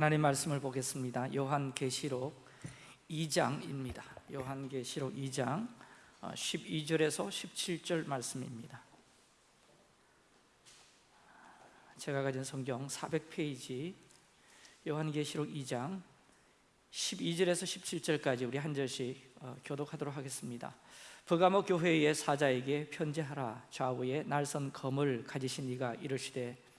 하나님 말씀을 보겠습니다. 요한계시록 2장입니다. 요한계시록 2장 12절에서 17절 말씀입니다. 제가 가진 성경 400페이지 요한계시록 2장 12절에서 17절까지 우리 한 절씩 어, 교독하도록 하겠습니다. 버가모 교회의 사자에게 편지하라 좌우에 날선 검을 가지신 이가 이르시되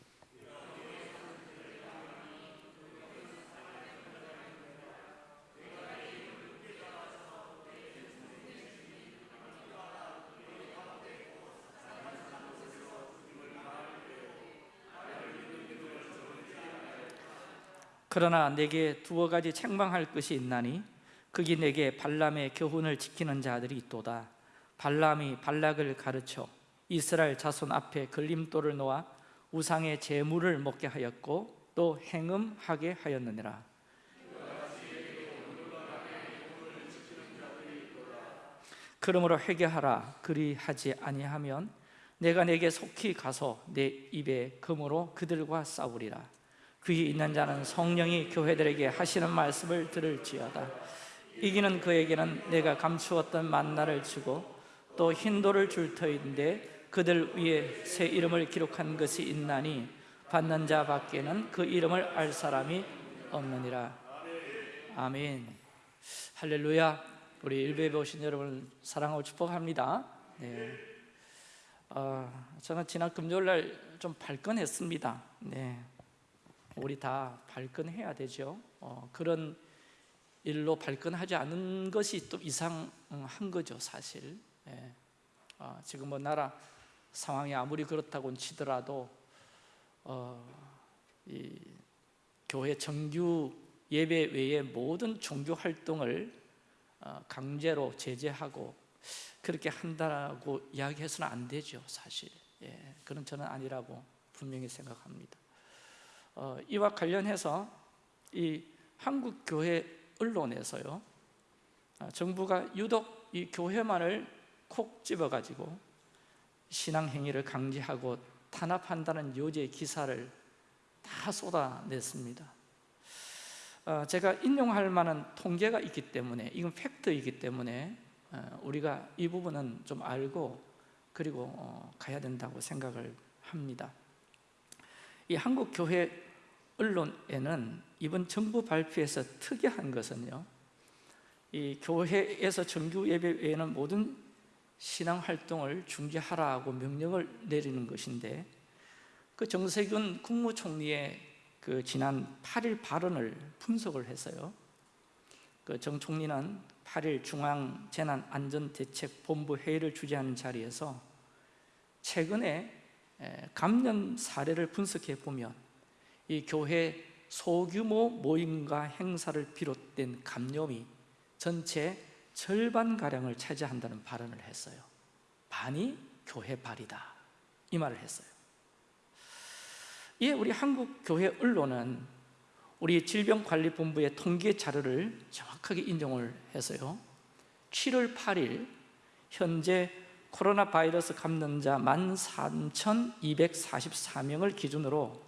그러나 내게 두어 가지 책망할 것이 있나니 그기 내게 발람의 교훈을 지키는 자들이 있도다. 발람이 발락을 가르쳐 이스라엘 자손 앞에 걸림돌을 놓아 우상의 제물을 먹게 하였고 또 행음하게 하였느니라. 그러므로 회개하라. 그리하지 아니하면 내가 내게 속히 가서 내 입에 금으로 그들과 싸우리라 귀 있는 자는 성령이 교회들에게 하시는 말씀을 들을지어다. 이기는 그에게는 내가 감추었던 만나를 주고 또 흰돌을 줄 터인데 그들 위에 새 이름을 기록한 것이 있나니 받는 자 밖에는 그 이름을 알 사람이 없느니라. 아멘. 할렐루야. 우리 일베에 오신 여러분 사랑하고 축복합니다. 네. 어, 저는 지난 금요일 날 좀 발끈했습니다. 네. 우리 다 발끈해야 되죠. 어, 그런 일로 발끈하지 않은 것이 또 이상한 거죠 사실. 예. 어, 지금 뭐 나라 상황이 아무리 그렇다고 치더라도 어, 이 교회 정규 예배 외에 모든 종교 활동을 어, 강제로 제재하고 그렇게 한다고 이야기해서는 안 되죠 사실. 예, 그런 저는 아니라고 분명히 생각합니다 어, 이와 관련해서 이 한국 교회 언론에서요 어, 정부가 유독 이 교회만을 콕 집어가지고 신앙 행위를 강제하고 탄압한다는 요지의 기사를 다 쏟아냈습니다. 어, 제가 인용할 만한 통계가 있기 때문에 이건 팩트이기 때문에 어, 우리가 이 부분은 좀 알고 그리고 어, 가야 된다고 생각을 합니다 이 한국 교회 언론에는 이번 정부 발표에서 특이한 것은요 이 교회에서 정규 예배 외에는 모든 신앙 활동을 중지하라고 명령을 내리는 것인데 그 정세균 국무총리의 그 지난 8일 발언을 분석을 했어요 그 정 총리는 8일 중앙재난안전대책본부 회의를 주재하는 자리에서 최근에 감염 사례를 분석해 보면 이 교회 소규모 모임과 행사를 비롯된 감염이 전체 절반가량을 차지한다는 발언을 했어요. 반이 교회 발이다. 이 말을 했어요. 이에 우리 한국 교회 언론은 우리 질병관리본부의 통계 자료를 정확하게 인용을 해서요. 7월 8일 현재 코로나 바이러스 감염자 13,244명을 기준으로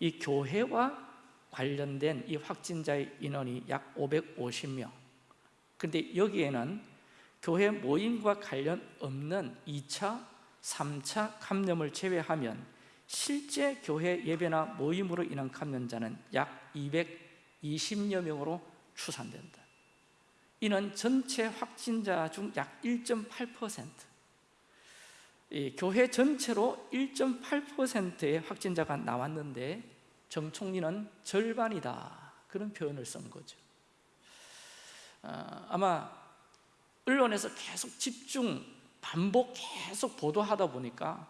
이 교회와 관련된 이 확진자의 인원이 약 550명. 그런데 여기에는 교회 모임과 관련 없는 2차, 3차 감염을 제외하면 실제 교회 예배나 모임으로 인한 감염자는 약 220여 명으로 추산된다. 이는 전체 확진자 중 약 1.8% 교회 전체로 1.8%의 확진자가 나왔는데 정 총리는 절반이다. 그런 표현을 쓴 거죠. 어, 아마 언론에서 계속 집중 반복 계속 보도하다 보니까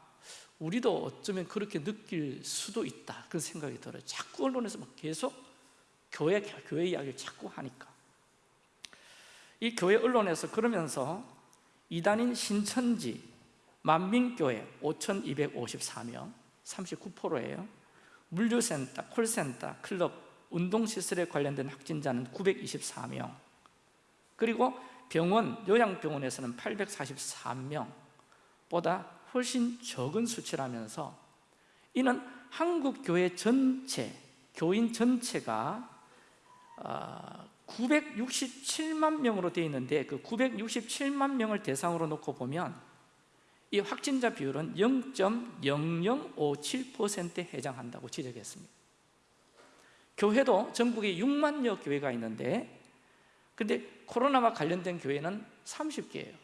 우리도 어쩌면 그렇게 느낄 수도 있다. 그런 생각이 들어요. 자꾸 언론에서 막 계속 교회, 교회 이야기를 자꾸 하니까. 이 교회 언론에서 그러면서 이단인 신천지 만민교회 5,254명 39%예요. 물류센터, 콜센터, 클럽, 운동시설에 관련된 확진자는 924명. 그리고 병원, 요양병원에서는 843명보다 훨씬 적은 수치라면서 이는 한국 교회 전체, 교인 전체가 967만 명으로 되어 있는데 그 967만 명을 대상으로 놓고 보면 이 확진자 비율은 0.0057%에 해당한다고 지적했습니다. 교회도 전국에 6만여 교회가 있는데 근데 코로나와 관련된 교회는 30개예요.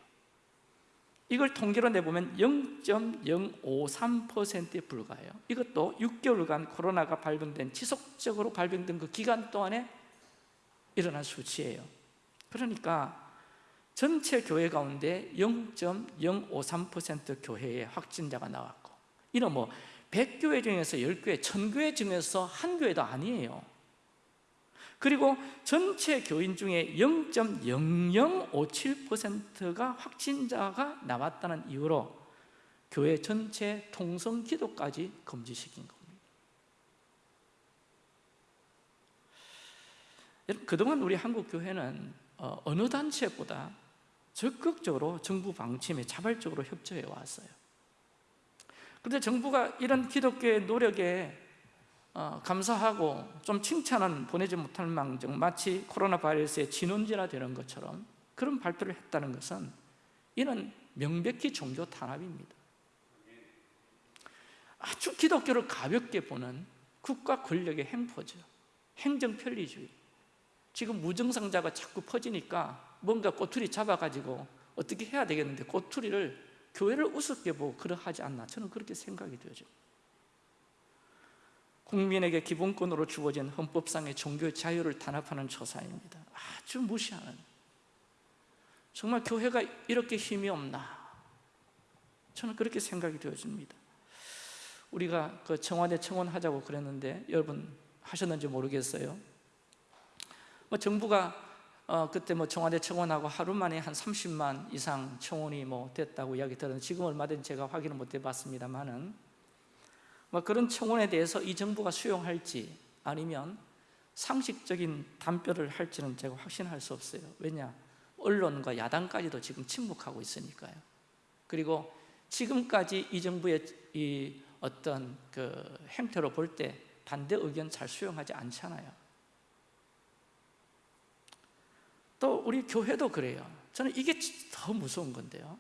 이걸 통계로 내보면 0.053%에 불과해요. 이것도 6개월간 코로나가 발병된 지속적으로 발병된 그 기간 동안에 일어난 수치예요. 그러니까 전체 교회 가운데 0.053% 교회에 확진자가 나왔고 이는 뭐 100교회 중에서 10교회, 1000교회 중에서 한 교회도 아니에요. 그리고 전체 교인 중에 0.0057%가 확진자가 나왔다는 이유로 교회 전체 통성 기도까지 금지시킨 겁니다. 그동안 우리 한국 교회는 어, 어느 단체보다 적극적으로 정부 방침에 자발적으로 협조해 왔어요. 그런데 정부가 이런 기독교의 노력에 어, 감사하고 좀 칭찬은 보내지 못할 망정 마치 코로나 바이러스의 진원지나 되는 것처럼 그런 발표를 했다는 것은 이는 명백히 종교 탄압입니다. 아주 기독교를 가볍게 보는 국가 권력의 행포죠. 행정 편리주의. 지금 무증상자가 자꾸 퍼지니까 뭔가 꼬투리 잡아가지고 어떻게 해야 되겠는데 꼬투리를 교회를 우습게 보고 그러하지 않나. 저는 그렇게 생각이 되죠 국민에게 기본권으로 주어진 헌법상의 종교 자유를 단합하는 조사입니다. 아주 무시하는. 정말 교회가 이렇게 힘이 없나. 저는 그렇게 생각이 되어집니다. 우리가 그 청와대 청원하자고 그랬는데 여러분 하셨는지 모르겠어요. 뭐 정부가 어, 그때 뭐 청와대 청원하고 하루 만에 한 30만 이상 청원이 뭐 됐다고 이야기 들었는데 지금 얼마든지 제가 확인을 못 해봤습니다만은 뭐 그런 청원에 대해서 이 정부가 수용할지 아니면 상식적인 답변을 할지는 제가 확신할 수 없어요. 왜냐? 언론과 야당까지도 지금 침묵하고 있으니까요. 그리고 지금까지 이 정부의 이 어떤 그 행태로 볼 때 반대 의견 잘 수용하지 않잖아요 또 우리 교회도 그래요. 저는 이게 더 무서운 건데요.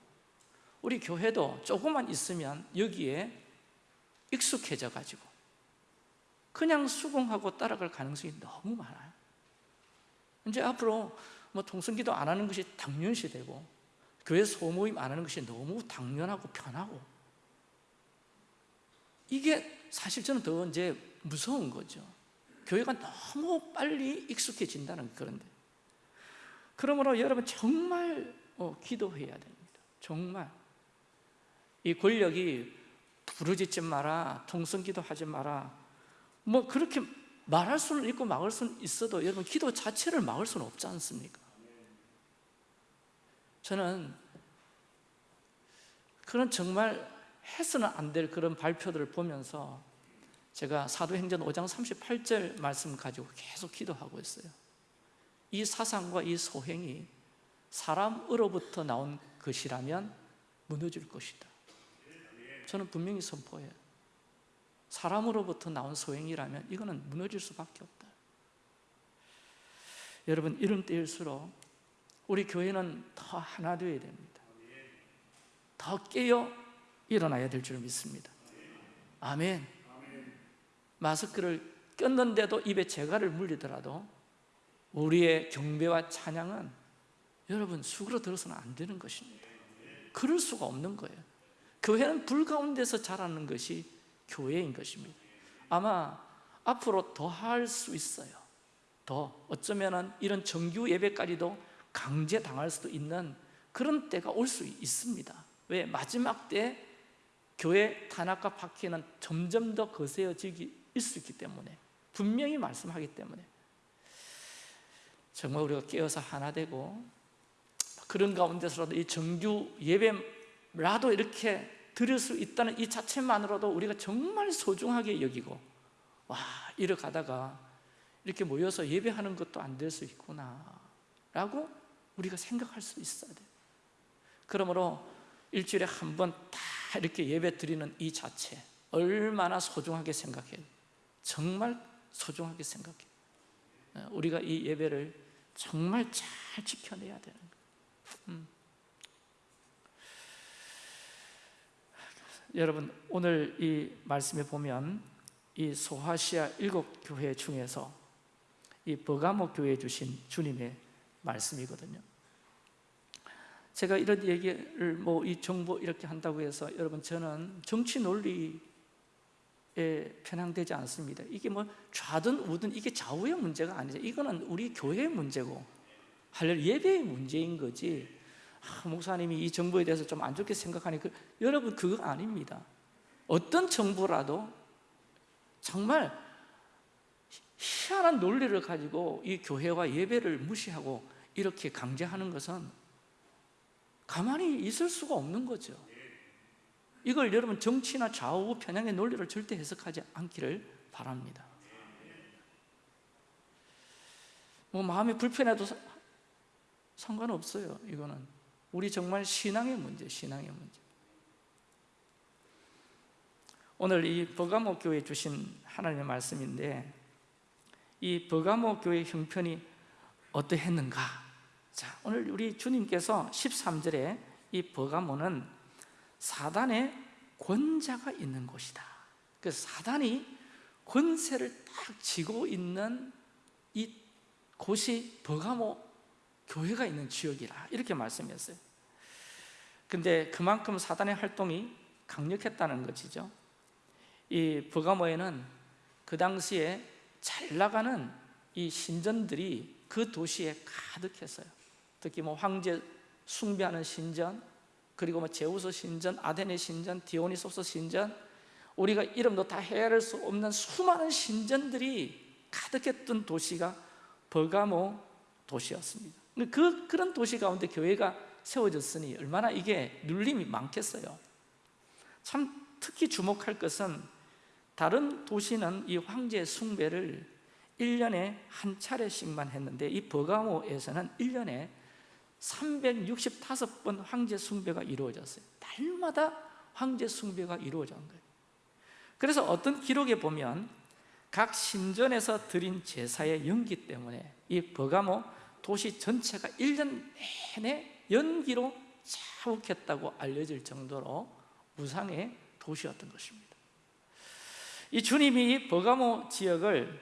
우리 교회도 조금만 있으면 여기에 익숙해져 가지고 그냥 수긍하고 따라갈 가능성이 너무 많아요. 이제 앞으로 뭐 통성기도 안 하는 것이 당연시 되고 교회 소모임 안 하는 것이 너무 당연하고 편하고 이게 사실 저는 더 이제 무서운 거죠. 교회가 너무 빨리 익숙해진다는 그런데 그러므로 여러분 정말 어, 기도해야 됩니다. 정말. 이 권력이 부르짖지 마라 통성기도 하지 마라. 뭐 그렇게 말할 수는 있고 막을 수는 있어도 여러분 기도 자체를 막을 수는 없지 않습니까? 저는 그런 정말 해서는 안 될 그런 발표들을 보면서 제가 사도행전 5장 38절 말씀 가지고 계속 기도하고 있어요 이 사상과 이 소행이 사람으로부터 나온 것이라면 무너질 것이다. 저는 분명히 선포해요. 사람으로부터 나온 소행이라면 이거는 무너질 수밖에 없다. 여러분 이런 때일수록 우리 교회는 더 하나 되어야 됩니다. 더 깨어 일어나야 될 줄 믿습니다. 아멘. 마스크를 꼈는데도 입에 재갈을 물리더라도 우리의 경배와 찬양은 여러분 수그러 들어서는 안 되는 것입니다. 그럴 수가 없는 거예요. 교회는 불 가운데서 자라는 것이 교회인 것입니다. 아마 앞으로 더 할 수 있어요. 더. 어쩌면 이런 정규 예배까지도 강제당할 수도 있는 그런 때가 올 수 있습니다. 왜? 마지막 때 교회 탄압과 박해는 점점 더 거세어지기 있기 때문에 분명히 말씀하기 때문에 정말 우리가 깨어서 하나 되고 그런 가운데서라도 이 정규 예배라도 이렇게 드릴 수 있다는 이 자체만으로도 우리가 정말 소중하게 여기고 와 이러 가다가 이렇게 모여서 예배하는 것도 안 될 수 있구나 라고 우리가 생각할 수 있어야 돼요 그러므로 일주일에 한 번 다 이렇게 예배 드리는 이 자체 얼마나 소중하게 생각해요 정말 소중하게 생각해요 어, 우리가 이 예배를 정말 잘 지켜내야 되는 거예요 음. 여러분 오늘 이 말씀에 보면 이 소아시아 일곱 교회 중에서 이 버가모 교회 주신 주님의 말씀이거든요 제가 이런 얘기를 뭐 이 정보 이렇게 한다고 해서 여러분 저는 정치 논리에 편향되지 않습니다. 이게 뭐 좌든 우든 이게 좌우의 문제가 아니죠. 이거는 우리 교회의 문제고 할렐 예배의 문제인 거지. 아, 목사님이 이 정부에 대해서 좀 안 좋게 생각하니 그, 여러분 그거 아닙니다. 어떤 정부라도 정말 희한한 논리를 가지고 이 교회와 예배를 무시하고 이렇게 강제하는 것은 가만히 있을 수가 없는 거죠 이걸 여러분 정치나 좌우 편향의 논리를 절대 해석하지 않기를 바랍니다. 뭐 마음이 불편해도 사- 상관없어요 이거는. 우리 정말 신앙의 문제 신앙의 문제. 오늘 이 버가모 교회 주신 하나님의 말씀인데 이 버가모 교회 형편이 어떠했는가? 자 오늘 우리 주님께서 13절에 이 버가모는 사단의 권자가 있는 곳이다. 그 사단이 권세를 딱 쥐고 있는 이 곳이 버가모 교회가 있는 지역이라 이렇게 말씀했어요. 근데 그만큼 사단의 활동이 강력했다는 것이죠. 이 버가모에는 그 당시에 잘 나가는 이 신전들이 그 도시에 가득했어요. 특히 뭐 황제 숭배하는 신전 그리고 뭐 제우스 신전, 아데네 신전, 디오니소스 신전 우리가 이름도 다 헤아릴 수 없는 수많은 신전들이 가득했던 도시가 버가모 도시였습니다. 그, 그런 도시 가운데 교회가 세워졌으니 얼마나 이게 눌림이 많겠어요. 참 특히 주목할 것은 다른 도시는 이 황제 숭배를 1년에 한 차례씩만 했는데 이 버가모에서는 1년에 365번 황제 숭배가 이루어졌어요. 날마다 황제 숭배가 이루어진 거예요. 그래서 어떤 기록에 보면 각 신전에서 드린 제사의 연기 때문에 이 버가모 도시 전체가 1년 내내 연기로 자욱했다고 알려질 정도로 무상의 도시였던 것입니다. 이 주님이 이 버가모 지역을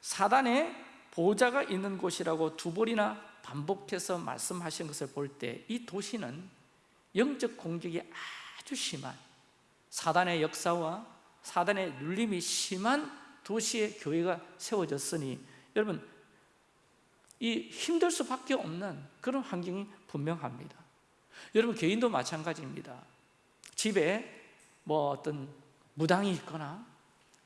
사단의 보좌가 있는 곳이라고 두 번이나 반복해서 말씀하신 것을 볼 때 이 도시는 영적 공격이 아주 심한 사단의 역사와 사단의 눌림이 심한 도시의 교회가 세워졌으니 여러분 이 힘들 수밖에 없는 그런 환경이 분명합니다. 여러분 개인도 마찬가지입니다. 집에 뭐 어떤 무당이 있거나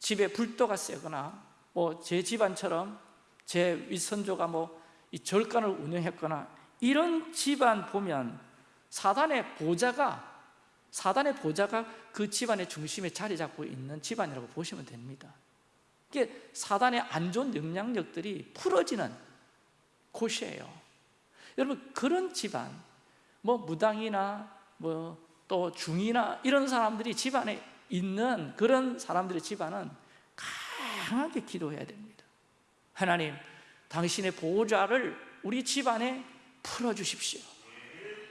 집에 불도가 세거나 뭐 제 집안처럼 제 윗선조가 뭐 이 절간을 운영했거나 이런 집안 보면 사단의 보좌가 사단의 보좌가 그 집안의 중심에 자리 잡고 있는 집안이라고 보시면 됩니다. 이게 사단의 안 좋은 영향력들이 풀어지는 곳이에요. 여러분 그런 집안 뭐 무당이나 뭐 또 중이나 이런 사람들이 집안에 있는 그런 사람들의 집안은 강하게 기도해야 됩니다. 하나님 당신의 보호자를 우리 집안에 풀어주십시오.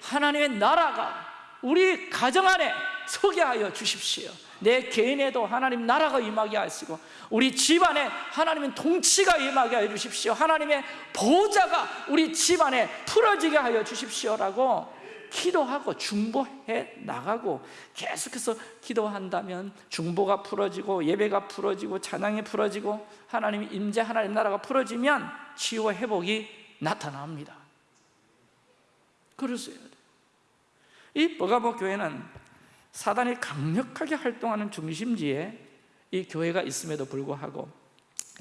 하나님의 나라가 우리 가정 안에 서게 하여 주십시오. 내 개인에도 하나님 나라가 임하게 하시고 우리 집안에 하나님의 통치가 임하게 하여 주십시오. 하나님의 보호자가 우리 집안에 풀어지게 하여 주십시오라고 기도하고 중보해 나가고 계속해서 기도한다면 중보가 풀어지고 예배가 풀어지고 찬양이 풀어지고 하나님의 임재 하나님 나라가 풀어지면 치유와 회복이 나타납니다. 돼요 이 버가모 교회는 사단이 강력하게 활동하는 중심지에 이 교회가 있음에도 불구하고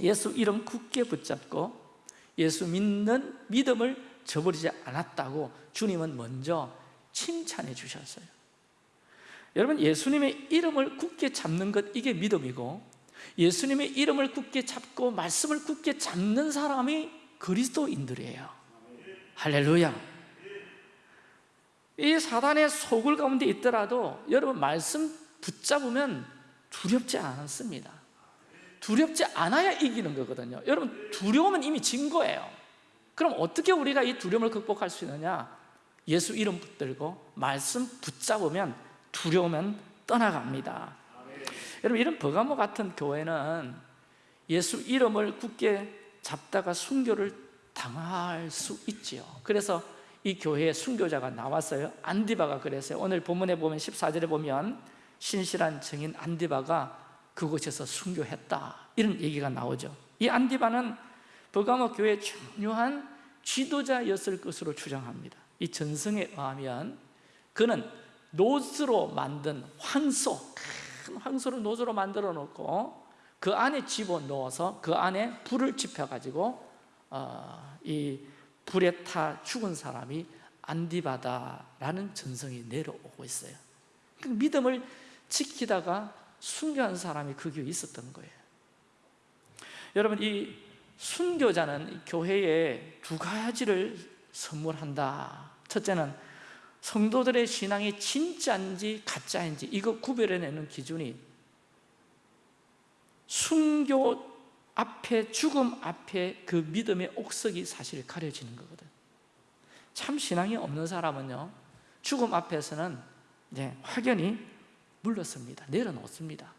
예수 이름 굳게 붙잡고 예수 믿는 믿음을 저버리지 않았다고 주님은 먼저 칭찬해 주셨어요. 여러분 예수님의 이름을 굳게 잡는 것 이게 믿음이고 예수님의 이름을 굳게 잡고 말씀을 굳게 잡는 사람이 그리스도인들이에요. 할렐루야. 이 사단의 소굴 가운데 있더라도 여러분 말씀 붙잡으면 두렵지 않습니다. 두렵지 않아야 이기는 거거든요. 여러분 두려움은 이미 진 거예요. 그럼 어떻게 우리가 이 두려움을 극복할 수 있느냐? 예수 이름 붙들고 말씀 붙잡으면 두려움은 떠나갑니다 여러분 이런 버가모 같은 교회는 예수 이름을 굳게 잡다가 순교를 당할 수 있지요. 그래서 이 교회에 순교자가 나왔어요. 안디바가 그랬어요. 오늘 본문에 보면 14절에 보면 신실한 증인 안디바가 그곳에서 순교했다. 이런 얘기가 나오죠. 이 안디바는 버가모 교회의 중요한 지도자였을 것으로 추정합니다. 이 전승에 의하면 그는 노스로 만든 황소 큰 황소를 노스로 만들어 놓고 그 안에 집어넣어서 그 안에 불을 지펴가지고 어, 이 불에 타 죽은 사람이 안디바다라는 전성이 내려오고 있어요. 그 믿음을 지키다가 순교한 사람이 그 교회에 있었던 거예요. 여러분 이 순교자는 교회에 두 가지를 선물한다. 첫째는 성도들의 신앙이 진짜인지 가짜인지 이거 구별해내는 기준이 순교 앞에 죽음 앞에 그 믿음의 옥석이 사실 가려지는 거거든. 참 신앙이 없는 사람은요 죽음 앞에서는 네, 확연히 물렀습니다. 내려놓습니다.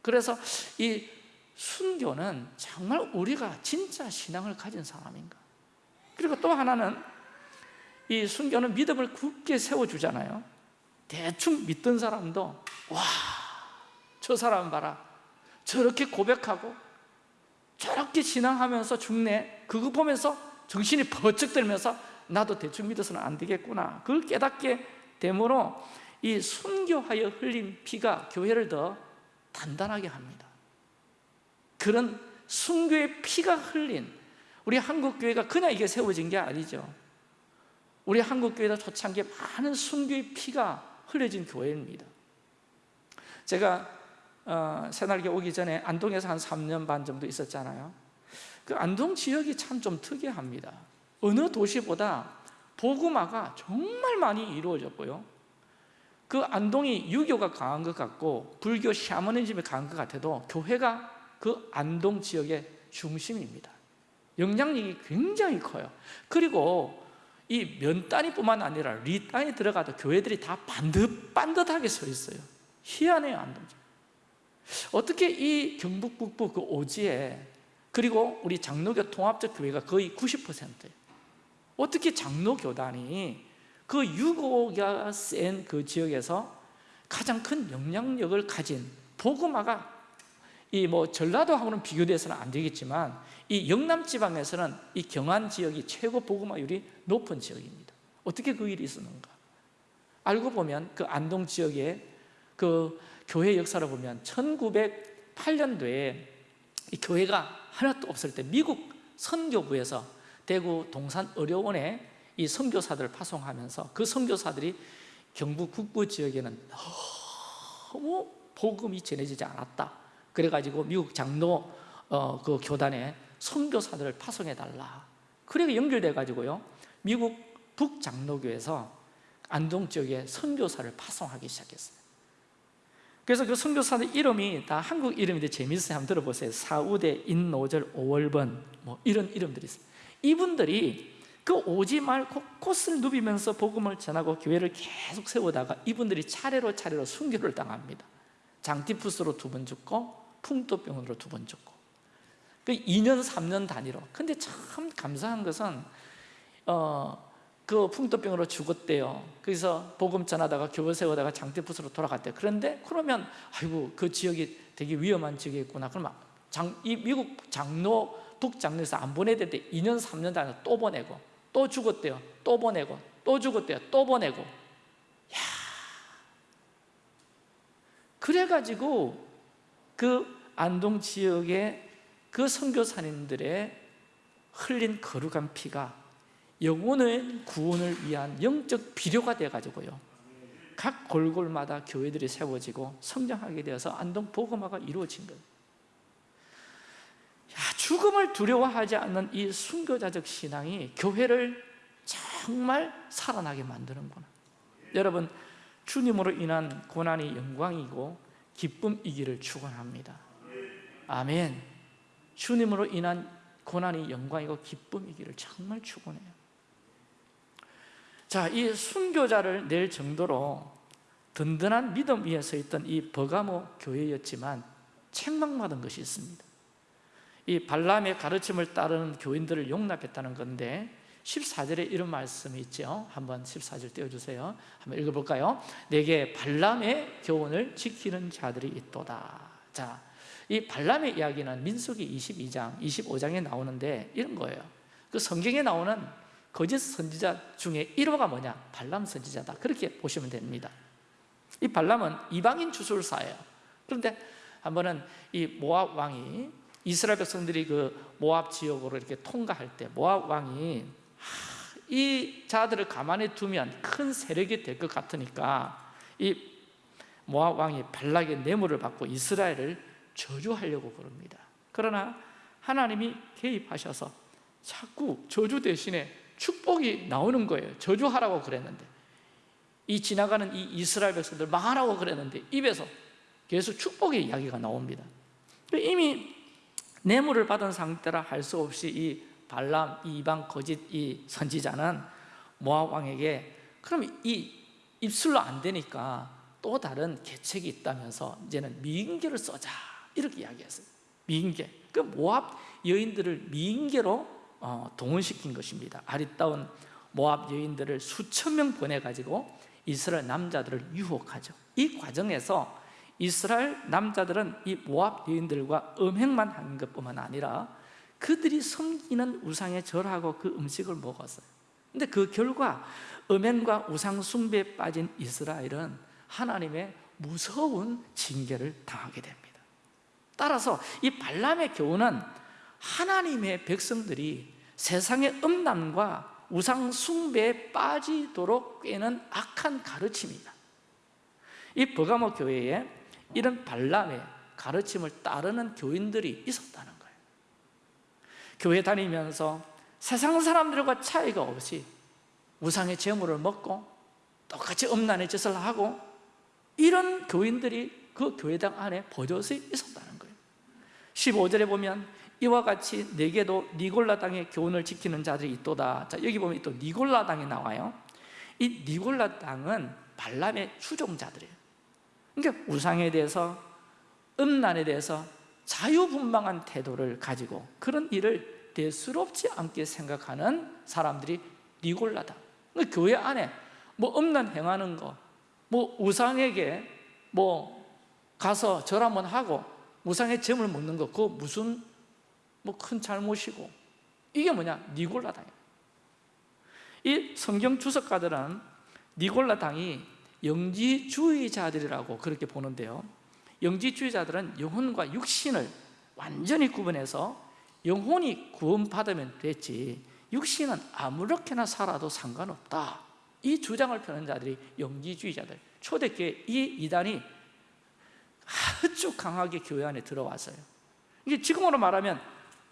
그래서 이 순교는 정말 우리가 진짜 신앙을 가진 사람인가? 그리고 또 하나는 이 순교는 믿음을 굳게 세워주잖아요. 대충 믿던 사람도 와 저 사람 봐라. 저렇게 고백하고 저렇게 신앙하면서 죽네. 그거 보면서 정신이 번쩍 들면서 나도 대충 믿어서는 안 되겠구나. 그걸 깨닫게 되므로 이 순교하여 흘린 피가 교회를 더 단단하게 합니다. 그런 순교의 피가 흘린 우리 한국교회가 그냥 이게 세워진 게 아니죠 우리 한국교회가 초창기에 많은 순교의 피가 흘려진 교회입니다. 제가 어, 새날개 오기 전에 안동에서 한 3년 반 정도 있었잖아요. 그 안동 지역이 참 좀 특이합니다. 어느 도시보다 복음화가 정말 많이 이루어졌고요. 그 안동이 유교가 강한 것 같고 불교 샤머니즘이 강한 것 같아도 교회가 그 안동 지역의 중심입니다. 영향력이 굉장히 커요. 그리고 이 면 단위뿐만 아니라 리 단위 들어가도 교회들이 다 반듯, 반듯하게 서 있어요. 희한해요 안동 어떻게 이 경북 북부 그 오지에 그리고 우리 장로교 통합적 교회가 거의 90%예요. 어떻게 장로교단이 그 유고가 센 그 지역에서 가장 큰 영향력을 가진 복음화가 이 뭐 전라도하고는 비교돼서는 안 되겠지만 이 영남 지방에서는 이 경안 지역이 최고 복음화율이 높은 지역입니다. 어떻게 그 일이 있었는가? 알고 보면 그 안동 지역의 그 교회 역사를 보면 1908년도에 이 교회가 하나도 없을 때 미국 선교부에서 대구 동산 의료원에 이 선교사들을 파송하면서 그 선교사들이 경북 북부 지역에는 너무 복음이 전해지지 않았다. 그래가지고 미국 장로 어, 그 교단에 선교사들을 파송해 달라. 그래 연결돼 가지고요. 미국 북장로교에서 안동 지역에 선교사를 파송하기 시작했어요. 그래서 그 선교사들 이름이 다 한국 이름인데 재밌어요. 한번 들어보세요. 사우대, 인노절, 오월번 뭐 이런 이름들이 있어요. 이분들이 그 오지 말고 꽃을 누비면서 복음을 전하고 교회를 계속 세우다가 이분들이 차례로 차례로 순교를 당합니다. 장티푸스로 두 번 죽고 풍토병으로 두번 죽고. 그 2년 3년 단위로. 근데 참 감사한 것은 어, 그 풍토병으로 죽었대요. 그래서 복음 전하다가 교회 세우다가 장티푸스로 돌아갔대요. 그런데 그러면 아이고 그 지역이 되게 위험한 지역이있구나. 그러면 장, 이 미국 장로 북장로에서 안 보내야 되 2년 3년 단위로 또 보내고 또 죽었대요. 또 보내고 또 죽었대요. 또 보내고. 야. 그래가지고 그 안동 지역의 그 선교사님들의 흘린 거룩한 피가 영혼의 구원을 위한 영적 비료가 되어가지고요. 각 골골마다 교회들이 세워지고 성장하게 되어서 안동 복음화가 이루어진 거예요. 야, 죽음을 두려워하지 않는 이 순교자적 신앙이 교회를 정말 살아나게 만드는구나. 여러분 주님으로 인한 고난이 영광이고 기쁨이기를 축원합니다 아멘. 주님으로 인한 고난이 영광이고 기쁨이기를 정말 축원해요. 자, 이 순교자를 낼 정도로 든든한 믿음 위에 서 있던 이 버가모 교회였지만 책망받은 것이 있습니다. 이 발람의 가르침을 따르는 교인들을 용납했다는 건데 14절에 이런 말씀이 있죠. 한번 14절 띄워주세요. 한번 읽어볼까요? 내게 발람의 교훈을 지키는 자들이 있도다. 자, 이 발람의 이야기는 민수기 22장, 25장에 나오는데 이런 거예요. 그 성경에 나오는 거짓 선지자 중에 1호가 뭐냐? 발람 선지자다. 그렇게 보시면 됩니다. 이 발람은 이방인 주술사예요. 그런데 한 번은 이 모압 왕이 이스라엘 백성들이 그 모압 지역으로 이렇게 통과할 때 모압 왕이 이 자들을 가만히 두면 큰 세력이 될 것 같으니까 이 모압 왕이 발락의 뇌물을 받고 이스라엘을 저주하려고 그럽니다. 그러나 하나님이 개입하셔서 자꾸 저주 대신에 축복이 나오는 거예요. 저주하라고 그랬는데. 이 지나가는 이 이스라엘 백성들 망하라고 그랬는데 입에서 계속 축복의 이야기가 나옵니다. 이미 뇌물을 받은 상태라 할 수 없이 이 발람, 이 이방 거짓 이 선지자는 모압 왕에게 그럼 이 입술로 안 되니까 또 다른 계책이 있다면서 이제는 미인계를 써자 이렇게 이야기했어요. 미인계. 그 모압 여인들을 미인계로 어, 동원시킨 것입니다. 아리따운 모압 여인들을 수천 명 보내가지고 이스라엘 남자들을 유혹하죠. 이 과정에서 이스라엘 남자들은 이 모압 여인들과 음행만 한 것뿐만 아니라 그들이 섬기는 우상에 절하고 그 음식을 먹었어요. 근데 그 결과 음행과 우상 숭배에 빠진 이스라엘은 하나님의 무서운 징계를 당하게 됩니다 따라서 이 발람의 교훈은 하나님의 백성들이 세상의 음란과 우상 숭배에 빠지도록 꿰는 악한 가르침이다. 이 버가모 교회에 이런 발람의 가르침을 따르는 교인들이 있었다는 거예요. 교회 다니면서 세상 사람들과 차이가 없이 우상의 재물을 먹고 똑같이 음란의 짓을 하고 이런 교인들이 그 교회당 안에 버젓이 있었다는 거예요 15절에 보면 이와 같이 내게도 니골라 당의 교훈을 지키는 자들이 있도다. 자 여기 보면 또 니골라 당이 나와요. 이 니골라 당은 발람의 추종자들이에요. 그러니까 우상에 대해서 음란에 대해서 자유분방한 태도를 가지고 그런 일을 대수롭지 않게 생각하는 사람들이 니골라다 그러니까 교회 안에 뭐 음란 행하는 거, 뭐 우상에게 뭐 가서 절 한번 하고 우상의 점을 먹는 거 그거 무슨 뭐 큰 잘못이고. 이게 뭐냐? 니골라당이이 성경 주석가들은 니골라당이 영지주의자들이라고 그렇게 보는데요. 영지주의자들은 영혼과 육신을 완전히 구분해서 영혼이 구원받으면 됐지 육신은 아무렇게나 살아도 상관없다. 이 주장을 펴는 자들이 영지주의자들. 초대교회 이 이단이 아주 강하게 교회 안에 들어왔어요. 이게 지금으로 말하면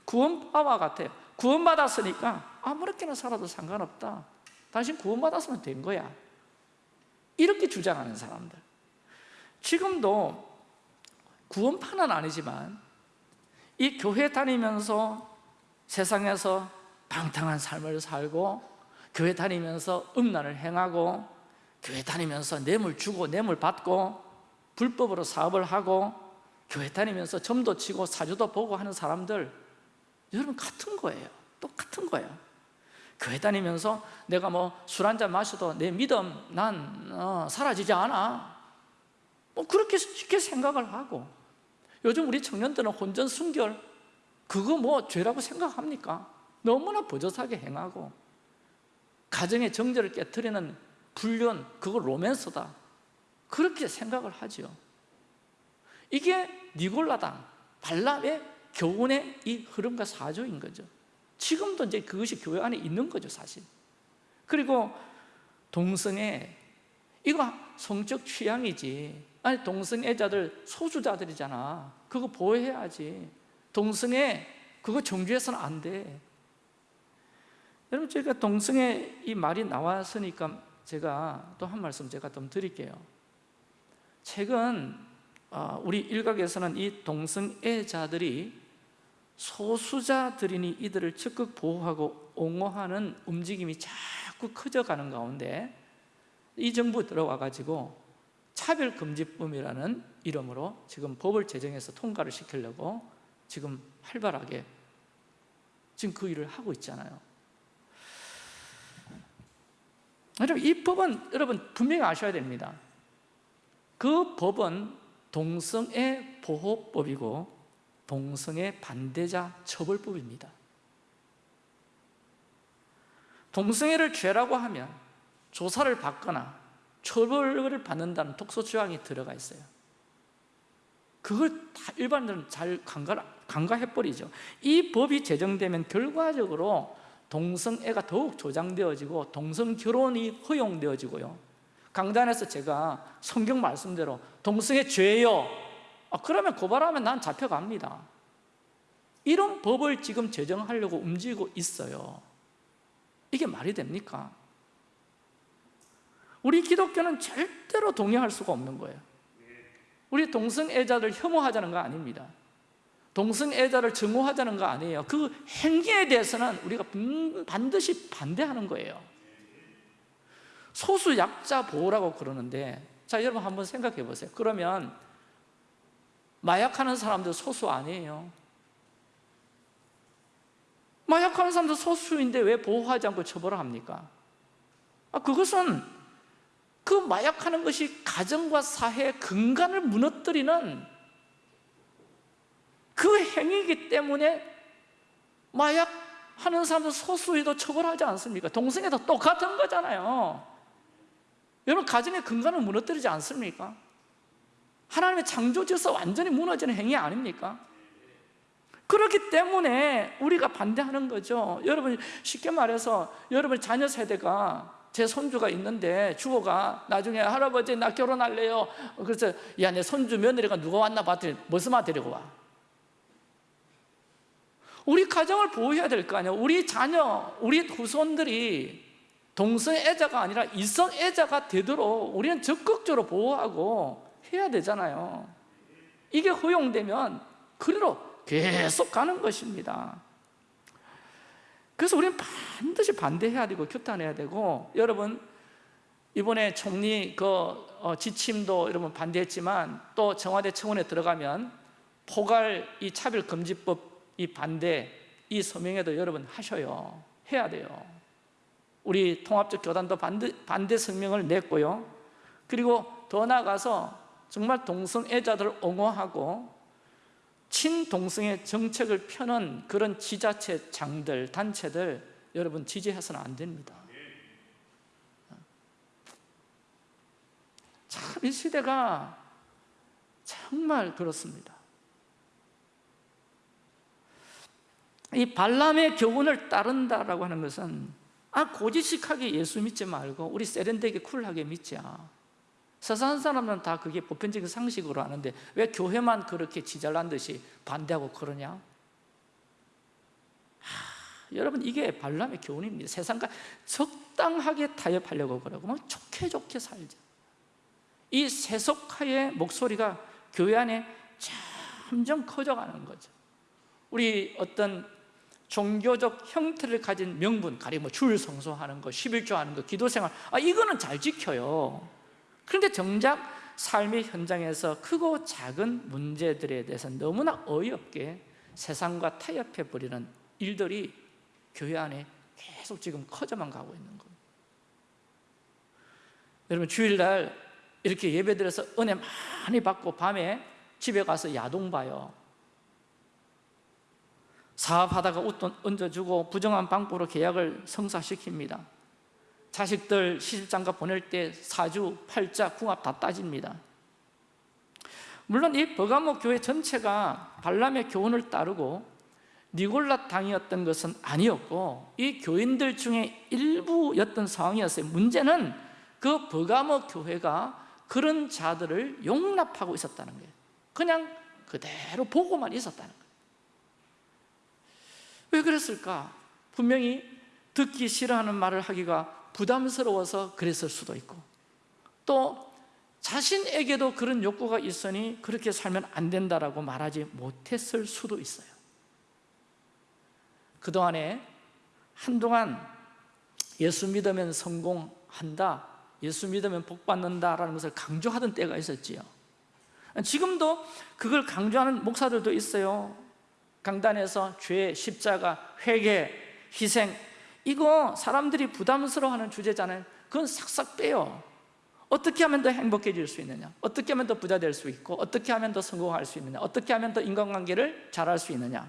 구원바와 같아요. 구원받았으니까 아무렇게나 살아도 상관없다. 당신 구원받았으면 된 거야. 이렇게 주장하는 사람들. 지금도 구원파는 아니지만 이 교회 다니면서 세상에서 방탕한 삶을 살고 교회 다니면서 음란을 행하고 교회 다니면서 뇌물 주고 뇌물 받고 불법으로 사업을 하고 교회 다니면서 점도 치고 사주도 보고 하는 사람들 여러분 같은 거예요. 똑같은 거예요. 교회 다니면서 내가 뭐 술 한 잔 마셔도 내 믿음 난 어, 사라지지 않아. 뭐 그렇게 쉽게 생각을 하고. 요즘 우리 청년들은 혼전 순결. 그거 뭐 죄라고 생각합니까? 너무나 버젓하게 행하고. 가정의 정제를 깨뜨리는 불륜 그거 로맨스다 그렇게 생각을 하죠 이게 니골라당 발람의 교훈의 이 흐름과 사조인 거죠. 지금도 이제 그것이 교회 안에 있는 거죠 사실. 그리고 동성애 이거 성적 취향이지. 아니 동성애자들 소수자들이잖아. 그거 보호해야지. 동성애 그거 정죄해서는 안돼. 여러분 제가 동성애 이 말이 나왔으니까 제가 또 한 말씀 제가 좀 드릴게요 최근 어, 우리 일각에서는 이 동성애자들이 소수자들이니 이들을 적극 보호하고 옹호하는 움직임이 자꾸 커져가는 가운데 이 정부 들어와 가지고 차별금지법이라는 이름으로 지금 법을 제정해서 통과를 시키려고 지금 활발하게 지금 그 일을 하고 있잖아요. 여러분 이 법은 여러분 분명히 아셔야 됩니다 그 법은 동성애 보호법이고 동성애 반대자 처벌법입니다. 동성애를 죄라고 하면 조사를 받거나 처벌을 받는다는 독소조항이 들어가 있어요. 그걸 다 일반인들은 잘 간가, 간과해버리죠. 이 법이 제정되면 결과적으로 동성애가 더욱 조장되어지고 동성결혼이 허용되어지고요 강단에서 제가 성경 말씀대로 동성애 죄요 아, 그러면 고발하면 난 잡혀갑니다. 이런 법을 지금 제정하려고 움직이고 있어요. 이게 말이 됩니까? 우리 기독교는 절대로 동의할 수가 없는 거예요. 우리 동성애자들 혐오하자는 거 아닙니다. 동성애자를 증오하자는 거 아니에요. 그 행위에 대해서는 우리가 반드시 반대하는 거예요 소수 약자 보호라고 그러는데 자 여러분 한번 생각해 보세요 그러면 마약하는 사람들 소수 아니에요 마약하는 사람도 소수인데 왜 보호하지 않고 처벌을 합니까? 아, 그것은 그 마약하는 것이 가정과 사회의 근간을 무너뜨리는 그 행위이기 때문에 마약하는 사람도 소수에도 처벌하지 않습니까? 동성애도 똑같은 거잖아요 여러분 가정의 근간을 무너뜨리지 않습니까? 하나님의 창조지에서 완전히 무너지는 행위 아닙니까? 그렇기 때문에 우리가 반대하는 거죠 여러분 쉽게 말해서 여러분 자녀 세대가 제 손주가 있는데 주호가 나중에 할아버지 나 결혼할래요 그래서 야 내 손주 며느리가 누가 왔나 봤더니 무슨 말 데리고 와 우리 가정을 보호해야 될 거 아니에요 우리 자녀, 우리 후손들이 동성애자가 아니라 이성애자가 되도록 우리는 적극적으로 보호하고 해야 되잖아요. 이게 허용되면 그대로 계속 가는 것입니다. 그래서 우리는 반드시 반대해야 되고 규탄해야 되고 여러분 이번에 총리 그 어, 지침도 여러분 반대했지만 또 청와대 청원에 들어가면 포괄 이 차별금지법 이 반대 이 서명에도 여러분 하셔요. 해야 돼요 우리 통합적 교단도 반대, 반대 성명을 냈고요. 그리고 더 나아가서 정말 동성애자들을 옹호하고 친동성애 정책을 펴는 그런 지자체 장들, 단체들 여러분 지지해서는 안 됩니다. 참 이 시대가 정말 그렇습니다. 이 발람의 교훈을 따른다라고 하는 것은 아 고지식하게 예수 믿지 말고 우리 세련되게 쿨하게 믿자. 세상 사람은 다 그게 보편적인 상식으로 아는데 왜 교회만 그렇게 지잘난 듯이 반대하고 그러냐? 하, 여러분 이게 발람의 교훈입니다. 세상과 적당하게 타협하려고 그러고 뭐 좋게 좋게 살자. 이 세속화의 목소리가 교회 안에 점점 커져가는 거죠. 우리 어떤 종교적 형태를 가진 명분 가령 뭐줄 성소하는 거, 11조 하는 거, 기도생활 아 이거는 잘 지켜요. 그런데 정작 삶의 현장에서 크고 작은 문제들에 대해서 너무나 어이없게 세상과 타협해 버리는 일들이 교회 안에 계속 지금 커져만 가고 있는 겁니다. 여러분 주일날 이렇게 예배드려서 은혜 많이 받고 밤에 집에 가서 야동 봐요 사업하다가 웃돈 얹어주고 부정한 방법으로 계약을 성사시킵니다. 자식들 시집장가 보낼 때 사주, 팔자, 궁합 다 따집니다. 물론 이 버가모 교회 전체가 발람의 교훈을 따르고 니골라 당이었던 것은 아니었고 이 교인들 중에 일부였던 상황이었어요. 문제는 그 버가모 교회가 그런 자들을 용납하고 있었다는 거예요. 그냥 그대로 보고만 있었다는 거예요 왜 그랬을까? 분명히 듣기 싫어하는 말을 하기가 부담스러워서 그랬을 수도 있고. 또 자신에게도 그런 욕구가 있으니 그렇게 살면 안 된다라고 말하지 못했을 수도 있어요. 그동안에 한동안 예수 믿으면 성공한다 예수 믿으면 복 받는다라는 것을 강조하던 때가 있었지요. 지금도 그걸 강조하는 목사들도 있어요 강단에서 죄, 십자가, 회개, 희생. 이거 사람들이 부담스러워하는 주제잖아요. 그건 싹싹 빼요. 어떻게 하면 더 행복해질 수 있느냐? 어떻게 하면 더 부자 될 수 있고 어떻게 하면 더 성공할 수 있느냐? 어떻게 하면 더 인간관계를 잘할 수 있느냐?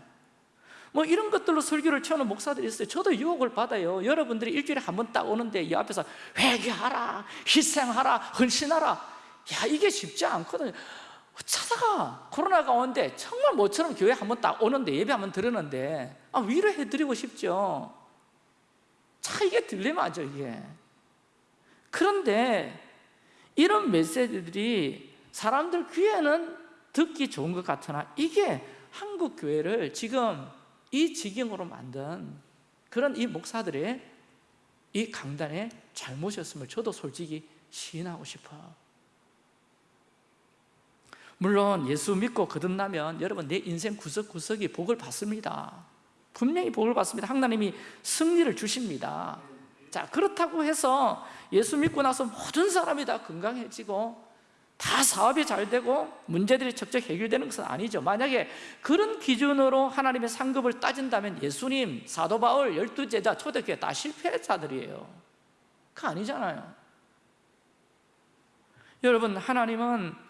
뭐 이런 것들로 설교를 채우는 목사들이 있어요. 저도 유혹을 받아요. 여러분들이 일주일에 한 번 딱 오는데 이 앞에서 회개하라 희생하라 헌신하라. 야 이게 쉽지 않거든요 찾아가. 코로나가 오는데 정말 모처럼 교회 한번 딱 오는데 예배 한번 들었는데 아, 위로해드리고 싶죠. 자 이게 딜레마죠 이게. 그런데 이런 메시지들이 사람들 귀에는 듣기 좋은 것 같으나 이게 한국 교회를 지금 이 지경으로 만든 그런 이 목사들의 이 강단의 잘못이었음을 저도 솔직히 시인하고 싶어요 물론 예수 믿고 거듭나면 여러분 내 인생 구석구석이 복을 받습니다. 분명히 복을 받습니다. 하나님이 승리를 주십니다. 자 그렇다고 해서 예수 믿고 나서 모든 사람이 다 건강해지고 다 사업이 잘 되고 문제들이 척척 해결되는 것은 아니죠. 만약에 그런 기준으로 하나님의 상급을 따진다면 예수님, 사도 바울, 열두 제자, 초대교회 다 실패자들이에요. 그 아니잖아요. 여러분 하나님은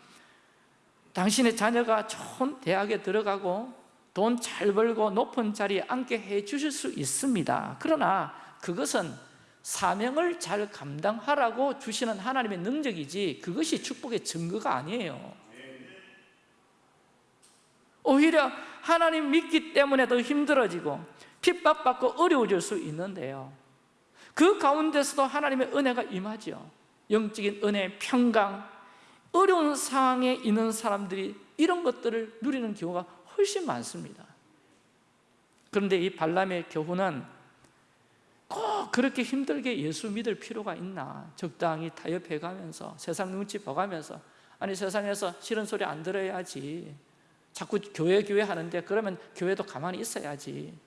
당신의 자녀가 좋은 대학에 들어가고 돈 잘 벌고 높은 자리에 앉게 해 주실 수 있습니다. 그러나 그것은 사명을 잘 감당하라고 주시는 하나님의 능력이지 그것이 축복의 증거가 아니에요. 오히려 하나님 믿기 때문에 더 힘들어지고 핍박받고 어려워질 수 있는데요. 그 가운데서도 하나님의 은혜가 임하죠 영적인 은혜, 평강 어려운 상황에 있는 사람들이 이런 것들을 누리는 경우가 훨씬 많습니다. 그런데 이 발람의 교훈은 꼭 그렇게 힘들게 예수 믿을 필요가 있나? 적당히 타협해 가면서 세상 눈치 봐가면서 아니 세상에서 싫은 소리 안 들어야지. 자꾸 교회 교회 하는데 그러면 교회도 가만히 있어야지.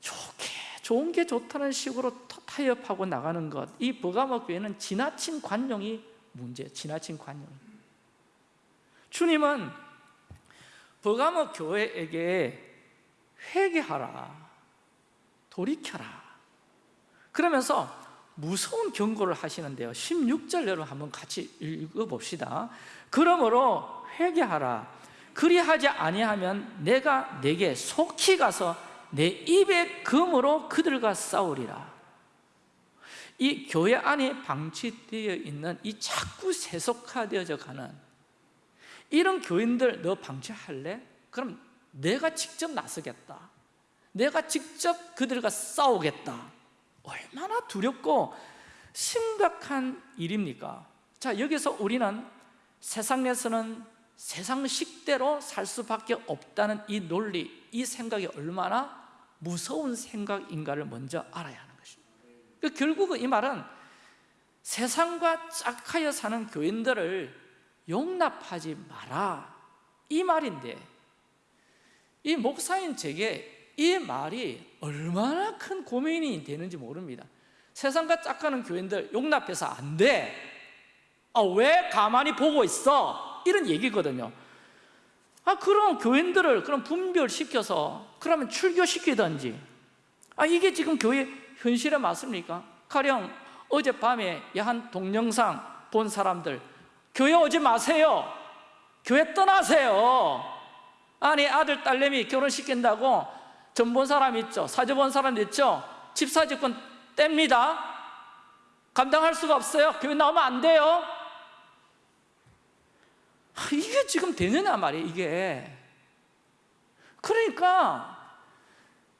좋게 좋은 게 좋다는 식으로 타협하고 나가는 것 이 버가모 교회는 지나친 관용이 문제예요 지나친 관용. 주님은 버가모 교회에게 회개하라 돌이켜라. 그러면서 무서운 경고를 하시는데요. 16절 여러분 한번 같이 읽어봅시다. 그러므로 회개하라. 그리하지 아니하면 내가 내게 속히 가서 내 입의 금으로 그들과 싸우리라 이 교회 안에 방치되어 있는 이 자꾸 세속화되어져 가는 이런 교인들 너 방치할래? 그럼 내가 직접 나서겠다 내가 직접 그들과 싸우겠다 얼마나 두렵고 심각한 일입니까? 자 여기서 우리는 세상에서는 세상식대로 살 수밖에 없다는 이 논리, 이 생각이 얼마나 무서운 생각인가를 먼저 알아야 그 결국은 이 말은 세상과 짝하여 사는 교인들을 용납하지 마라 이 말인데 이 목사인 제게 이 말이 얼마나 큰 고민이 되는지 모릅니다 세상과 짝가는 교인들 용납해서 안 돼. 아, 왜 가만히 보고 있어? 이런 얘기거든요. 아, 그럼 교인들을 그럼 분별시켜서 그러면 출교시키든지. 아, 이게 지금 교회 현실에 맞습니까? 가령 어젯밤에 야한 동영상 본 사람들 교회 오지 마세요. 교회 떠나세요. 아니 아들 딸내미 결혼시킨다고 전 본 사람 있죠 사주 본 사람 있죠 집사직권 뗍니다 감당할 수가 없어요 교회 나오면 안 돼요 아, 이게 지금 되느냐 말이에요 이게 그러니까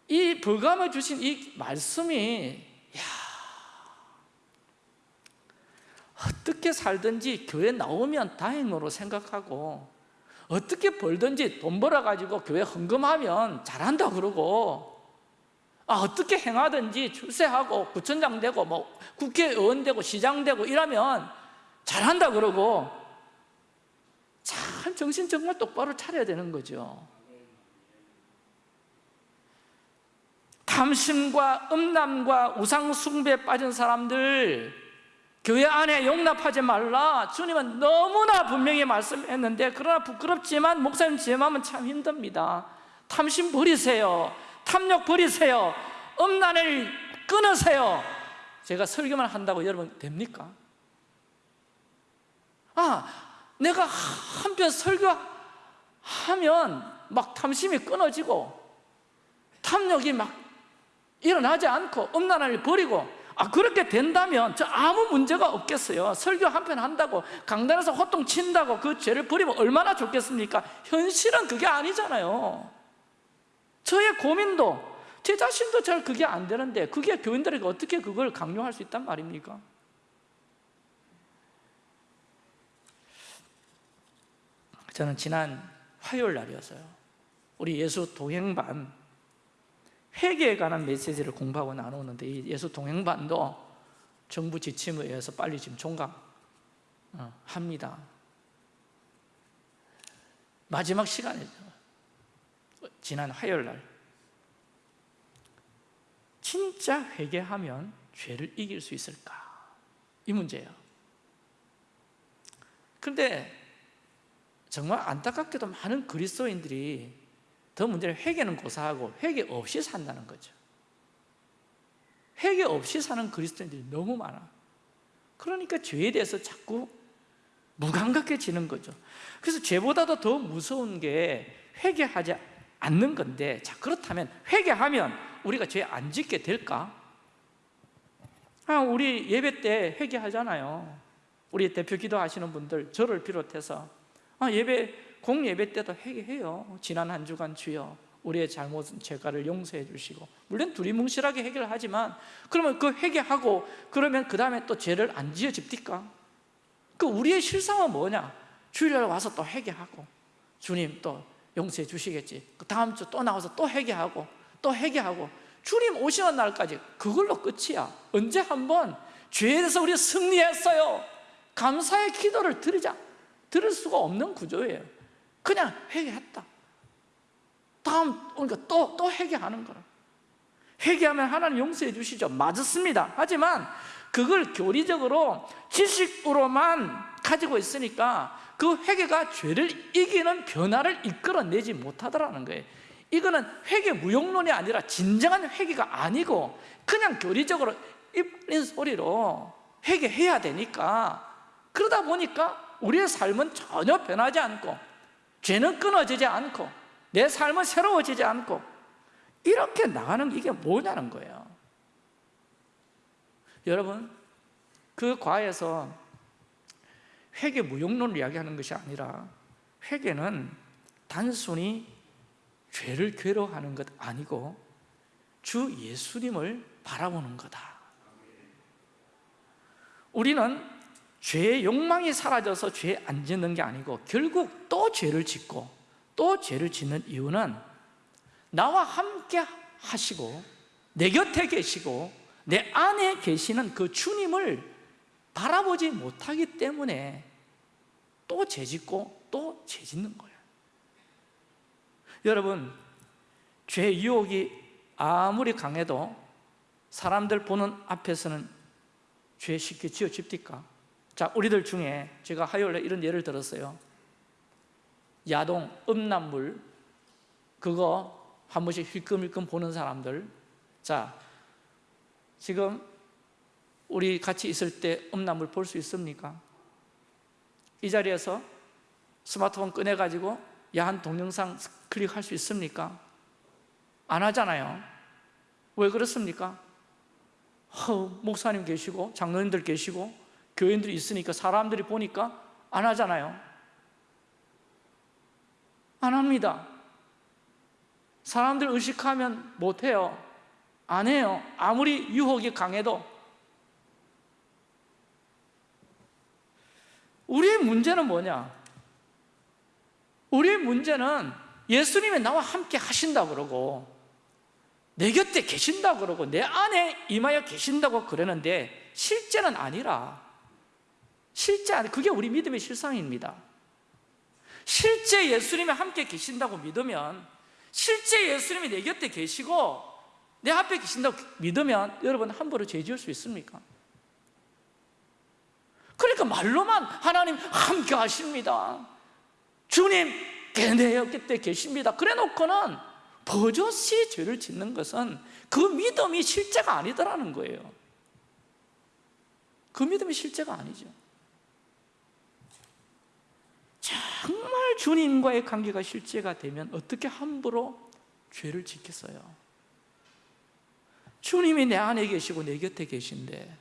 이 벌감을 주신 이 말씀이 야 어떻게 살든지 교회 나오면 다행으로 생각하고 어떻게 벌든지 돈 벌어가지고 교회 헌금하면 잘한다 그러고 아, 어떻게 행하든지 출세하고 구청장 되고 뭐 국회의원 되고 시장 되고 이러면 잘한다 그러고 참 정신 정말 똑바로 차려야 되는 거죠 탐심과 음란과 우상숭배에 빠진 사람들 교회 안에 용납하지 말라. 주님은 너무나 분명히 말씀했는데 그러나 부끄럽지만 목사님 제 마음은 참 힘듭니다. 탐심 버리세요. 탐욕 버리세요. 음란을 끊으세요. 제가 설교만 한다고 여러분 됩니까? 아 내가 한편 설교하면 막 탐심이 끊어지고 탐욕이 막 일어나지 않고 음란을 버리고 아 그렇게 된다면 저 아무 문제가 없겠어요 설교 한 편 한다고 강단에서 호통 친다고 그 죄를 버리면 얼마나 좋겠습니까? 현실은 그게 아니잖아요 저의 고민도 제 자신도 잘 그게 안 되는데 그게 교인들에게 어떻게 그걸 강요할 수 있단 말입니까? 저는 지난 화요일 날이었어요 우리 예수 동행반 회개에 관한 메시지를 공부하고 나누는데 이 예수 동행반도 정부 지침에 의해서 빨리 지금 종강합니다. 마지막 시간이죠. 지난 화요일 날. 진짜 회개하면 죄를 이길 수 있을까? 이 문제예요. 그런데 정말 안타깝게도 많은 그리스도인들이 더 문제는 회개는 고사하고 회개 없이 산다는 거죠. 회개 없이 사는 그리스도인들이 너무 많아. 그러니까 죄에 대해서 자꾸 무감각해지는 거죠. 그래서 죄보다도 더 무서운 게 회개하지 않는 건데 자 그렇다면 회개하면 우리가 죄 안 짓게 될까? 아, 우리 예배 때 회개하잖아요. 우리 대표 기도하시는 분들 저를 비롯해서. 아, 예배 공예배 때도 회개해요. 지난 한 주간 주여 우리의 잘못은 죄가를 용서해 주시고. 물론 두리뭉실하게 해결하지만 그러면 그 회개하고 그러면 그 다음에 또 죄를 안 지어집니까? 그 우리의 실상은 뭐냐? 주일날 와서 또 회개하고 주님 또 용서해 주시겠지. 그 다음 주 또 나와서 또 회개하고 또 회개하고 주님 오시는 날까지 그걸로 끝이야. 언제 한번 죄에 대해서 우리 승리했어요. 감사의 기도를 드리자. 들을 수가 없는 구조예요 그냥 회개했다. 다음 그러니까 또, 또 회개하는 거라. 회개하면 하나님 용서해 주시죠. 맞습니다. 하지만 그걸 교리적으로 지식으로만 가지고 있으니까 그 회개가 죄를 이기는 변화를 이끌어내지 못하더라는 거예요. 이거는 회개 무용론이 아니라 진정한 회개가 아니고 그냥 교리적으로 입린 소리로 회개해야 되니까 그러다 보니까 우리의 삶은 전혀 변하지 않고 죄는 끊어지지 않고 내 삶은 새로워지지 않고 이렇게 나가는 이게 뭐냐는 거예요. 여러분 그 과에서 회개 무용론을 이야기하는 것이 아니라 회개는 단순히 죄를 괴로워하는 것 아니고 주 예수님을 바라보는 거다. 우리는 죄의 욕망이 사라져서 죄 안 짓는 게 아니고 결국 또 죄를 짓고 또 죄를 짓는 이유는 나와 함께 하시고 내 곁에 계시고 내 안에 계시는 그 주님을 바라보지 못하기 때문에 또 죄짓고 또 죄짓는 거예요 여러분 죄 유혹이 아무리 강해도 사람들 보는 앞에서는 죄 쉽게 지어집니까? 자, 우리들 중에 제가 화요일에 이런 예를 들었어요 야동, 음란물 그거 한 번씩 힐끔힐끔 보는 사람들 자, 지금 우리 같이 있을 때 음란물 볼 수 있습니까? 이 자리에서 스마트폰 꺼내가지고 야한 동영상 클릭할 수 있습니까? 안 하잖아요 왜 그렇습니까? 허, 목사님 계시고 장로님들 계시고 교인들이 있으니까 사람들이 보니까 안 하잖아요. 안 합니다. 사람들 의식하면 못해요. 안 해요. 아무리 유혹이 강해도. 우리의 문제는 뭐냐? 우리의 문제는 예수님이 나와 함께 하신다 그러고 내 곁에 계신다 그러고 내 안에 임하여 계신다고 그러는데 실제는 아니라 실제 아니 그게 우리 믿음의 실상입니다. 실제 예수님이 함께 계신다고 믿으면 실제 예수님이 내 곁에 계시고 내 앞에 계신다고 믿으면 여러분 함부로 죄 지을 수 있습니까? 그러니까 말로만 하나님 함께 하십니다. 주님 내 곁에 계십니다. 그래 놓고는 버젓이 죄를 짓는 것은 그 믿음이 실제가 아니더라는 거예요. 그 믿음이 실제가 아니죠 정말 주님과의 관계가 실제가 되면 어떻게 함부로 죄를 짓겠어요? 주님이 내 안에 계시고 내 곁에 계신데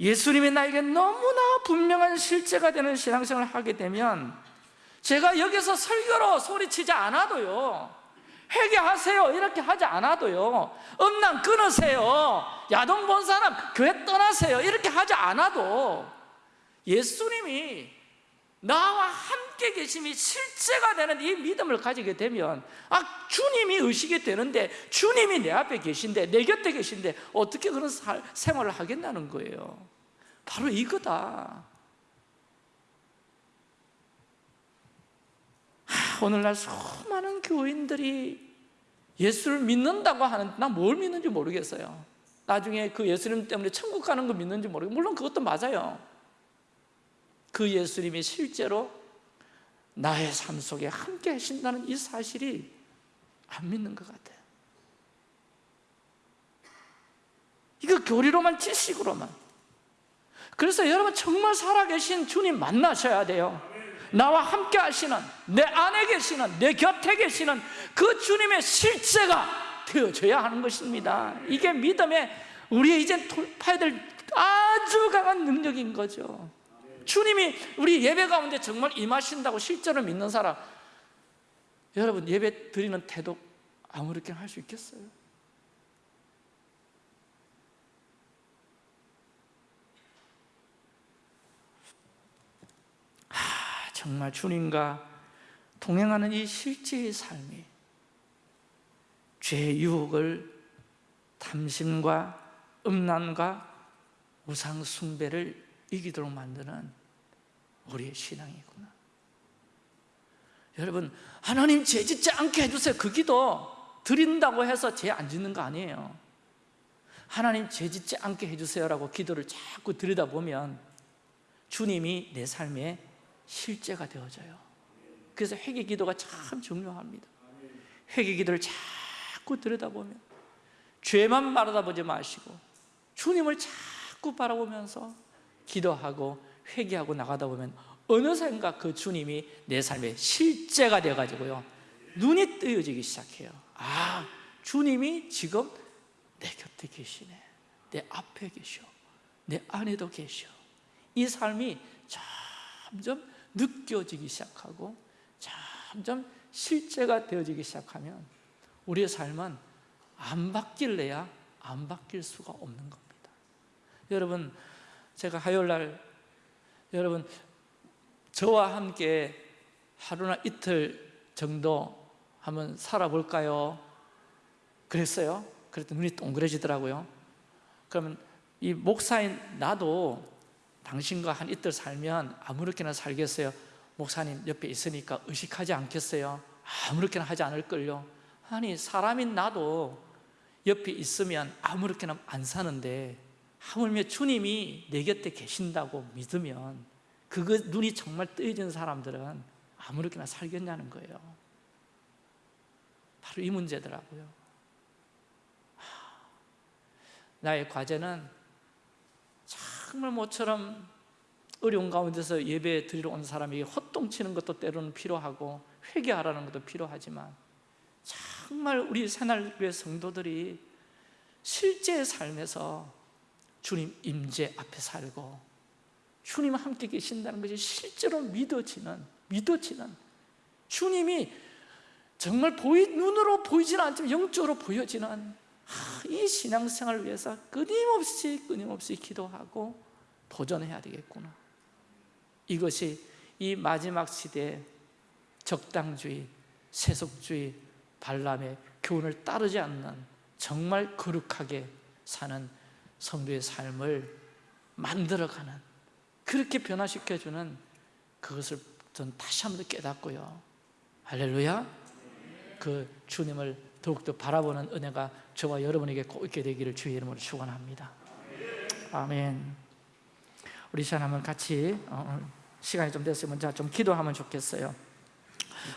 예수님이 나에게 너무나 분명한 실제가 되는 신앙생활을 하게 되면 제가 여기서 설교로 소리치지 않아도요 회개하세요 이렇게 하지 않아도요 음란 끊으세요 야동 본 사람 교회 떠나세요 이렇게 하지 않아도 예수님이 나와 함께 계심이 실제가 되는 이 믿음을 가지게 되면 아 주님이 의식이 되는데 주님이 내 앞에 계신데 내 곁에 계신데 어떻게 그런 살, 생활을 하겠다는 거예요. 바로 이거다. 하, 오늘날 수많은 교인들이 예수를 믿는다고 하는 난뭘 믿는지 모르겠어요. 나중에 그 예수님 때문에 천국 가는 거 믿는지 모르겠어요. 물론 그것도 맞아요 그 예수님이 실제로 나의 삶 속에 함께 하신다는 이 사실이 안 믿는 것 같아요. 이거 교리로만 지식으로만. 그래서 여러분 정말 살아계신 주님 만나셔야 돼요. 나와 함께 하시는 내 안에 계시는 내 곁에 계시는 그 주님의 실제가 되어져야 하는 것입니다. 이게 믿음의 우리의 이제 돌파해야 될 아주 강한 능력인 거죠 주님이 우리 예배 가운데 정말 임하신다고 실제로 믿는 사람 여러분 예배 드리는 태도 아무렇게나 할 수 있겠어요? 하, 정말 주님과 동행하는 이 실제의 삶이 죄의 유혹을 탐심과 음란과 우상 숭배를 이기도록 만드는 우리의 신앙이구나. 여러분 하나님 죄 짓지 않게 해주세요. 그 기도 드린다고 해서 죄 안 짓는 거 아니에요. 하나님 죄 짓지 않게 해주세요 라고 기도를 자꾸 드리다 보면 주님이 내 삶에 실제가 되어져요. 그래서 회개 기도가 참 중요합니다. 회개 기도를 자꾸 들여다보면 죄만 바라보지 마시고 주님을 자꾸 바라보면서 기도하고 회개하고 나가다 보면 어느샌가 그 주님이 내 삶의 실제가 돼가지고요 눈이 뜨여지기 시작해요. 아 주님이 지금 내 곁에 계시네. 내 앞에 계셔. 내 안에도 계셔. 이 삶이 점점 느껴지기 시작하고 점점 실제가 되어지기 시작하면 우리의 삶은 안 바뀔래야 안 바뀔 수가 없는 겁니다. 여러분 제가 화요일날 여러분 저와 함께 하루나 이틀 정도 한번 살아볼까요? 그랬어요 그랬더니 눈이 동그래지더라고요 그러면 이 목사인 나도 당신과 한 이틀 살면 아무렇게나 살겠어요 목사님 옆에 있으니까 의식하지 않겠어요? 아무렇게나 하지 않을걸요 아니 사람인 나도 옆에 있으면 아무렇게나 안 사는데 하물며 주님이 내 곁에 계신다고 믿으면 그거 눈이 정말 뜨여진 사람들은 아무렇게나 살겠냐는 거예요. 바로 이 문제더라고요. 나의 과제는 정말 모처럼 어려운 가운데서 예배 드리러 온 사람에게 헛동치는 것도 때로는 필요하고 회개하라는 것도 필요하지만 정말 우리 새날교회 성도들이 실제 삶에서 주님 임재 앞에 살고 주님 함께 계신다는 것이 실제로 믿어지는 믿어지는 주님이 정말 보이, 눈으로 보이지는 않지만 영적으로 보여지는 이 신앙생활을 위해서 끊임없이 끊임없이 기도하고 도전해야 되겠구나. 이것이 이 마지막 시대의 적당주의, 세속주의, 발람의 교훈을 따르지 않는 정말 거룩하게 사는 성도의 삶을 만들어가는 그렇게 변화시켜주는 그것을 전 다시 한 번 더 깨닫고요. 할렐루야. 그 주님을 더욱더 바라보는 은혜가 저와 여러분에게 꼭 있게 되기를 주의 이름으로 축원합니다. 아멘. 우리 시간 한번 같이 어, 시간이 좀 됐으면 자, 좀 기도하면 좋겠어요.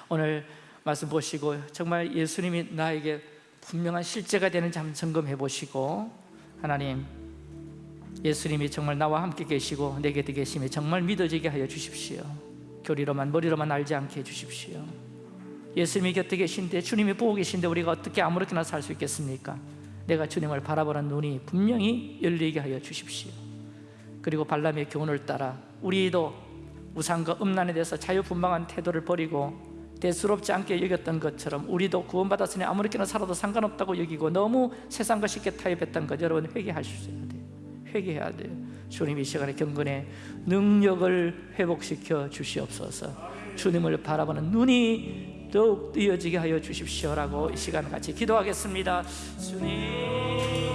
오늘 말씀 보시고 정말 예수님이 나에게 분명한 실제가 되는지 한번 점검해 보시고 하나님 예수님이 정말 나와 함께 계시고 내 곁에 계심이 정말 믿어지게 하여 주십시오. 교리로만 머리로만 알지 않게 해 주십시오. 예수님이 곁에 계신데 주님이 보고 계신데 우리가 어떻게 아무렇게나 살 수 있겠습니까? 내가 주님을 바라보는 눈이 분명히 열리게 하여 주십시오. 그리고 발람의 교훈을 따라 우리도 우상과 음란에 대해서 자유분방한 태도를 버리고 대수롭지 않게 여겼던 것처럼 우리도 구원받았으니 아무렇게나 살아도 상관없다고 여기고 너무 세상과 쉽게 타협했던 것 여러분 있어야 돼요. 회개해야 돼요. 주님 이 시간에 경건의 능력을 회복시켜 주시옵소서. 주님을 바라보는 눈이 더욱 뜨여지게 하여 주십시오라고 이 시간 같이 기도하겠습니다. 주님